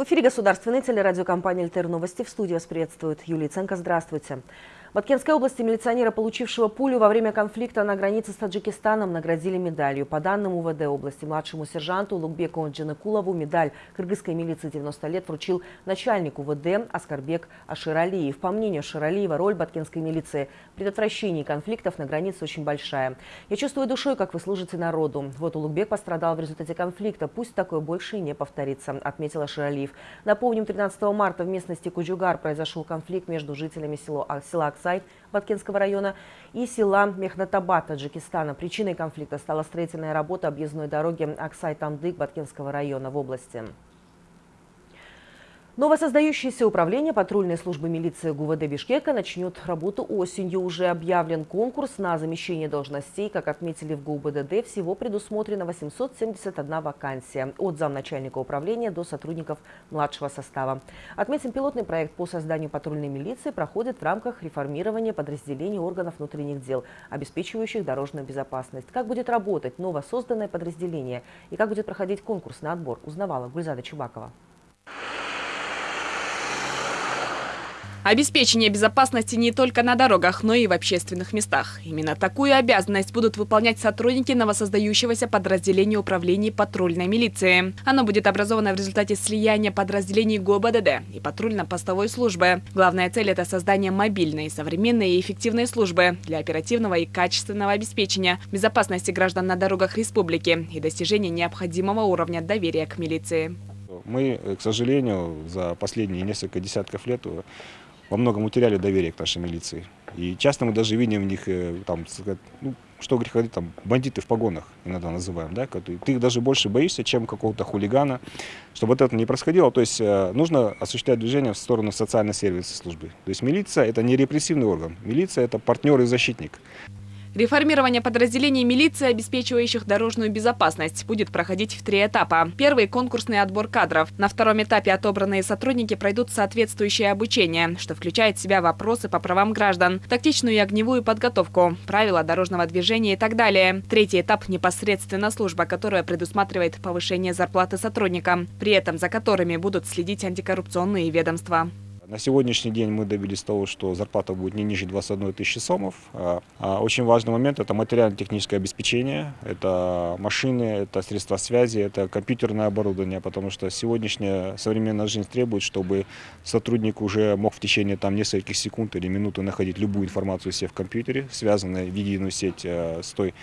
В эфире государственной телерадиокомпании «Альтер Новости». В студии вас приветствует Юлия Ценко. Здравствуйте. В Аткенской области милиционера, получившего пулю во время конфликта на границе с Таджикистаном, наградили медалью. По данным УВД области, младшему сержанту Лукбеку Джанакулову медаль кыргызской милиции 90 лет вручил начальник УВД Аскарбек Аширалиев. По мнению Аширалиева, роль баткенской милиции в предотвращении конфликтов на границе очень большая. «Я чувствую душой, как вы служите народу. Вот Улугбек пострадал в результате конфликта. Пусть такое больше и не повторится», – отметил Аширалиев. Напомним, 13 марта в местности Куджугар произошел конфликт между жителями села Аксай Баткенского района и села Мехнатабад Таджикистана. Причиной конфликта стала строительная работа объездной дороги Аксай-Тамдык Баткенского района в области. Новосоздающееся управление патрульной службы милиции ГУВД Бишкека начнет работу осенью. Уже объявлен конкурс на замещение должностей. Как отметили в ГУБДД, всего предусмотрено 871 вакансия. От замначальника управления до сотрудников младшего состава. Отметим, пилотный проект по созданию патрульной милиции проходит в рамках реформирования подразделений органов внутренних дел, обеспечивающих дорожную безопасность. Как будет работать новосозданное подразделение и как будет проходить конкурс на отбор, узнавала Гульзада Чубакова. Обеспечение безопасности не только на дорогах, но и в общественных местах. Именно такую обязанность будут выполнять сотрудники новосоздающегося подразделения управления патрульной милиции. Оно будет образовано в результате слияния подразделений ГОБДД и патрульно-постовой службы. Главная цель – это создание мобильной, современной и эффективной службы для оперативного и качественного обеспечения безопасности граждан на дорогах республики и достижения необходимого уровня доверия к милиции. Мы, к сожалению, за последние несколько десятков лет во многом утеряли доверие к нашей милиции. И часто мы даже видим в них, э, там, ну, что греха там, бандиты в погонах иногда называем, да, ты их даже больше боишься, чем какого-то хулигана, чтобы вот это не происходило. То есть э, нужно осуществлять движение в сторону социальной сервисной службы. То есть милиция – это не репрессивный орган, милиция – это партнер и защитник. Реформирование подразделений милиции, обеспечивающих дорожную безопасность, будет проходить в три этапа. Первый – конкурсный отбор кадров. На втором этапе отобранные сотрудники пройдут соответствующее обучение, что включает в себя вопросы по правам граждан, тактичную и огневую подготовку, правила дорожного движения и так далее. Третий этап – непосредственно служба, которая предусматривает повышение зарплаты сотрудникам, при этом за которыми будут следить антикоррупционные ведомства. На сегодняшний день мы добились того, что зарплата будет не ниже 21 тысячи сомов. А, а очень важный момент – это материально-техническое обеспечение, это машины, это средства связи, это компьютерное оборудование, потому что сегодняшняя современная жизнь требует, чтобы сотрудник уже мог в течение там, нескольких секунд или минуты находить любую информацию себе в компьютере, связанную в единую сеть э, с той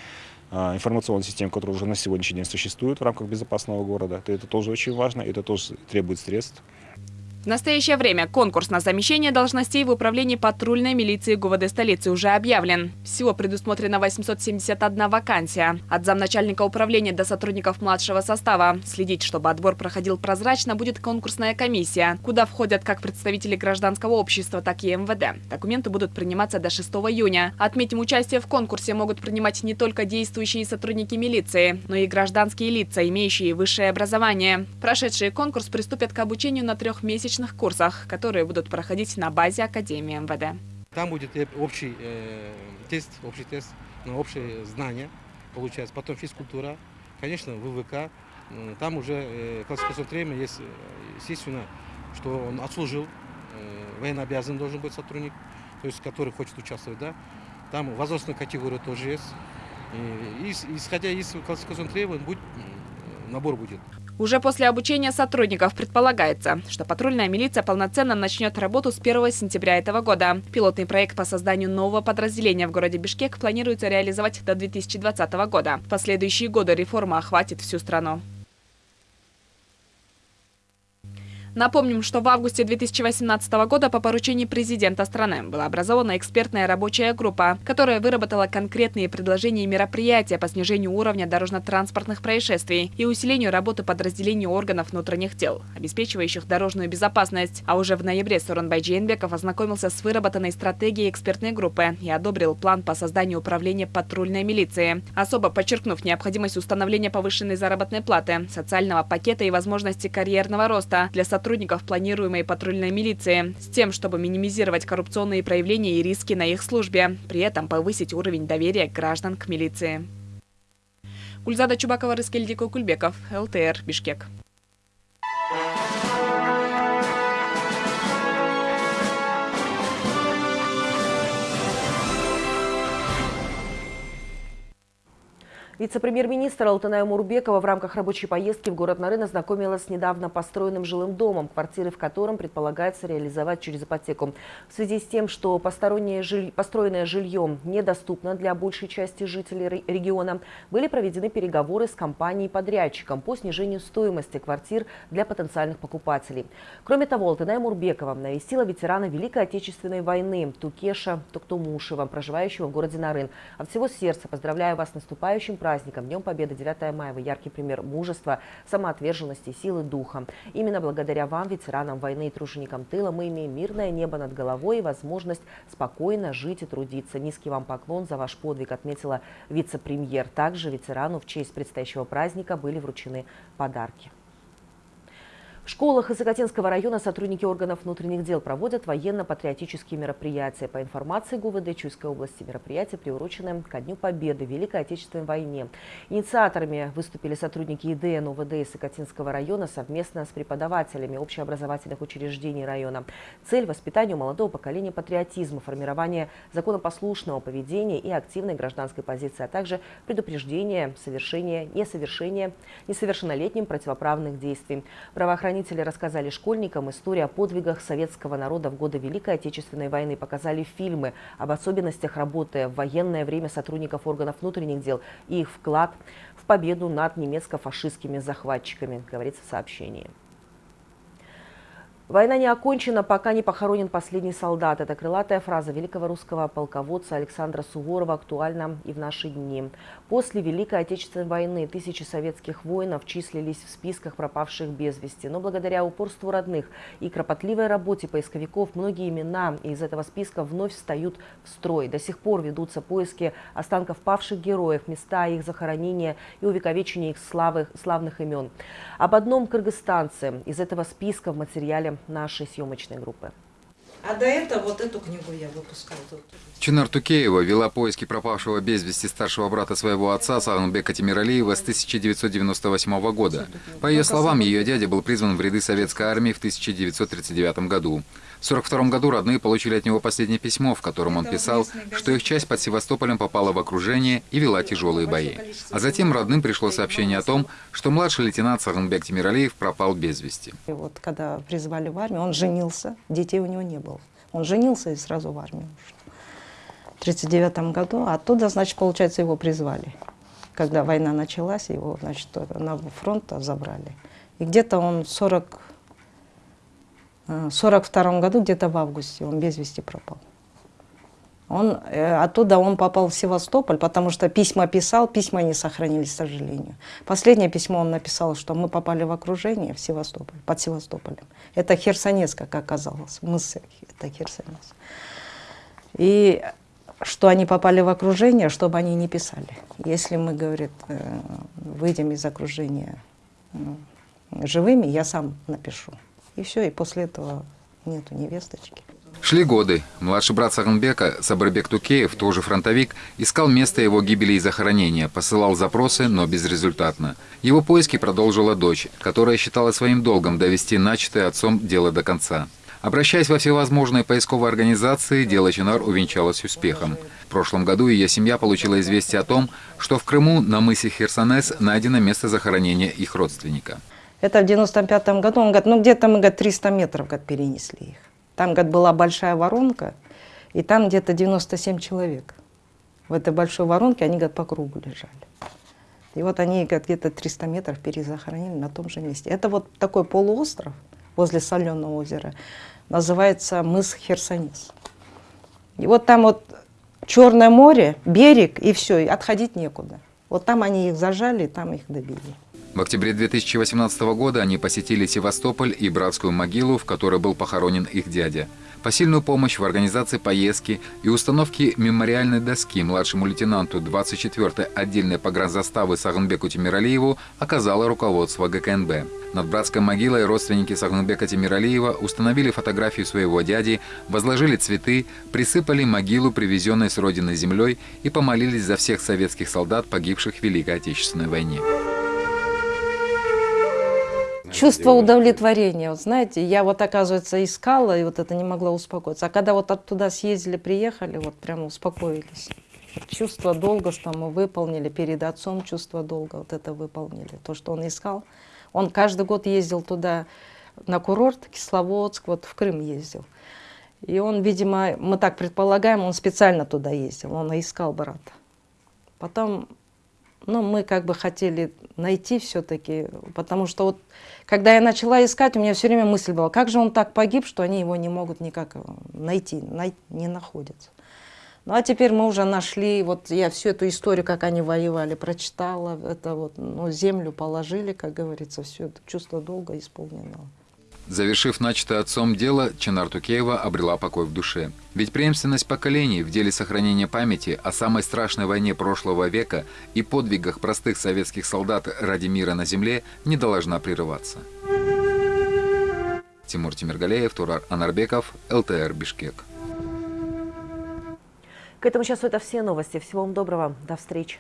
а, информационной системой, которая уже на сегодняшний день существует в рамках безопасного города. Это тоже очень важно, это тоже требует средств. В настоящее время конкурс на замещение должностей в управлении патрульной милиции ГУВД столицы уже объявлен. Всего предусмотрено 871 вакансия. От замначальника управления до сотрудников младшего состава. Следить, чтобы отбор проходил прозрачно, будет конкурсная комиссия, куда входят как представители гражданского общества, так и МВД. Документы будут приниматься до 6 июня. Отметим, участие в конкурсе могут принимать не только действующие сотрудники милиции, но и гражданские лица, имеющие высшее образование. Прошедшие конкурс приступят к обучению на трехмесячном различных курсах, которые будут проходить на базе Академии МВД. Там будет общий э, тест, общий тест на общие знания, получается, потом физкультура, конечно, ВВК. Там уже э, классификация тренера есть, э, естественно, что он отслужил, э, военнообязанный должен быть сотрудник, то есть который хочет участвовать, да. Там возрастная категория тоже есть. И, исходя из классификационных требований, будет, набор будет. Уже после обучения сотрудников предполагается, что патрульная милиция полноценно начнет работу с 1 сентября этого года. Пилотный проект по созданию нового подразделения в городе Бишкек планируется реализовать до 2020 года. В последующие годы реформа охватит всю страну. Напомним, что в августе 2018 года по поручению президента страны была образована экспертная рабочая группа, которая выработала конкретные предложения и мероприятия по снижению уровня дорожно-транспортных происшествий и усилению работы подразделений органов внутренних дел, обеспечивающих дорожную безопасность. А уже в ноябре Суранбай Джейнбеков ознакомился с выработанной стратегией экспертной группы и одобрил план по созданию управления патрульной милиции, особо подчеркнув необходимость установления повышенной заработной платы, социального пакета и возможности карьерного роста для сотрудников сотрудников планируемой патрульной милиции, с тем, чтобы минимизировать коррупционные проявления и риски на их службе, при этом повысить уровень доверия граждан к милиции. Гульзада Чубакова, Рыскельдико Кульбеков, ЛТР, Бишкек. Вице-премьер-министр Алтыная Мурбекова в рамках рабочей поездки в город Нарын ознакомилась с недавно построенным жилым домом, квартиры в котором предполагается реализовать через ипотеку. В связи с тем, что жиль... построенное жилье недоступно для большей части жителей региона, были проведены переговоры с компанией-подрядчиком по снижению стоимости квартир для потенциальных покупателей. Кроме того, Алтыная Мурбекова навестила ветерана Великой Отечественной войны Тукеша Токтумушева, проживающего в городе Нарын. От всего сердца поздравляю вас с наступающим праздником праздником, Днем Победы 9 мая, вы яркий пример мужества, самоотверженности, силы духа. Именно благодаря вам, ветеранам войны и труженикам тыла, мы имеем мирное небо над головой и возможность спокойно жить и трудиться. Низкий вам поклон за ваш подвиг, отметила вице-премьер. Также ветерану в честь предстоящего праздника были вручены подарки. В школах Исакатинского района сотрудники органов внутренних дел проводят военно-патриотические мероприятия. По информации ГУВД Чуйской области, мероприятия приурочены ко Дню Победы в Великой Отечественной войне. Инициаторами выступили сотрудники ИДН УВД Исакатинского района совместно с преподавателями общеобразовательных учреждений района. Цель – воспитания у молодого поколения патриотизма, формирование законопослушного поведения и активной гражданской позиции, а также предупреждение совершения, несовершения несовершеннолетним противоправных действий. Правоохранительные Правоохранители рассказали школьникам историю о подвигах советского народа в годы Великой Отечественной войны, показали фильмы об особенностях работы в военное время сотрудников органов внутренних дел и их вклад в победу над немецко-фашистскими захватчиками, говорится в сообщении. Война не окончена, пока не похоронен последний солдат. Это крылатая фраза великого русского полководца Александра Суворова актуальна и в наши дни. После Великой Отечественной войны тысячи советских воинов числились в списках пропавших без вести. Но благодаря упорству родных и кропотливой работе поисковиков многие имена из этого списка вновь встают в строй. До сих пор ведутся поиски останков павших героев, места их захоронения и увековечения их славы, славных имен. Об одном кыргызстанце из этого списка в материале нашей съемочной группы. А до этого вот эту книгу я выпускала. Чинар Тукеева вела поиски пропавшего без вести старшего брата своего отца Саганбека Тимиралиева с 1998 года. По ее словам, ее дядя был призван в ряды советской армии в 1939 году. В 1942 году родные получили от него последнее письмо, в котором он писал, что их часть под Севастополем попала в окружение и вела тяжелые бои. А затем родным пришло сообщение о том, что младший лейтенант Саганбек Тимиралиев пропал без вести. И вот когда призвали в армию, он женился, детей у него не было. Он женился и сразу в армию ушел. В 1939 году, а оттуда, значит, получается, его призвали. Когда война началась, его, значит, на фронт забрали. И где-то он 40 в 1942 году, где-то в августе, он без вести пропал. Он, э, оттуда он попал в Севастополь, потому что письма писал, письма не сохранились, к сожалению. Последнее письмо он написал, что мы попали в окружение в Севастополь, под Севастополем. Это Херсонес, как оказалось, мыс это Херсонес. И что они попали в окружение, чтобы они не писали. Если мы, говорит, э, выйдем из окружения живыми, я сам напишу. И все, и после этого нету невесточки. Шли годы. Младший брат Саганбека, Сабырбек Тукеев, тоже фронтовик, искал место его гибели и захоронения, посылал запросы, но безрезультатно. Его поиски продолжила дочь, которая считала своим долгом довести начатое отцом дело до конца. Обращаясь во всевозможные поисковые организации, дело Чинар увенчалось успехом. В прошлом году ее семья получила известие о том, что в Крыму на мысе Херсонес найдено место захоронения их родственника. Это в 95 году, он говорит, ну где-то мы, говорит, 300 метров, говорит, перенесли их. Там, говорит, была большая воронка, и там где-то 97 человек. В этой большой воронке они, говорит, по кругу лежали. И вот они, где-то 300 метров перезахоронили на том же месте. Это вот такой полуостров возле Соленого озера, называется мыс Херсонес. И вот там вот Черное море, берег, и все, и отходить некуда. Вот там они их зажали, там их добили. В октябре 2018 года они посетили Севастополь и братскую могилу, в которой был похоронен их дядя. Посильную помощь в организации поездки и установке мемориальной доски младшему лейтенанту 24-й отдельной погранзаставы Саганбеку Тимиралиеву оказало руководство ГКНБ. Над братской могилой родственники Саганбека Тимиралиева установили фотографию своего дяди, возложили цветы, присыпали могилу, привезенной с родины землей, и помолились за всех советских солдат, погибших в Великой Отечественной войне. Чувство удовлетворения. Вот знаете, я вот, оказывается, искала, и вот это не могла успокоиться. А когда вот оттуда съездили, приехали, вот прямо успокоились. Чувство долга, что мы выполнили, перед отцом чувство долга, вот это выполнили. То, что он искал. Он каждый год ездил туда на курорт, Кисловодск, вот в Крым ездил. И он, видимо, мы так предполагаем, он специально туда ездил, он искал брата. Потом, ну, мы как бы хотели найти все-таки, потому что вот, когда я начала искать, у меня все время мысль была, как же он так погиб, что они его не могут никак э, найти, най не находятся. Ну, а теперь мы уже нашли, вот я всю эту историю, как они воевали, прочитала, это вот, ну, землю положили, как говорится, все это чувство долга исполнено. Завершив начатое отцом дело, Чинар Тукеева обрела покой в душе. Ведь преемственность поколений в деле сохранения памяти о самой страшной войне прошлого века и подвигах простых советских солдат ради мира на земле не должна прерываться. Тимур Тимиргалеев, Турар Анарбеков, ЛТР Бишкек. К этому часу это все новости. Всего вам доброго. До встречи.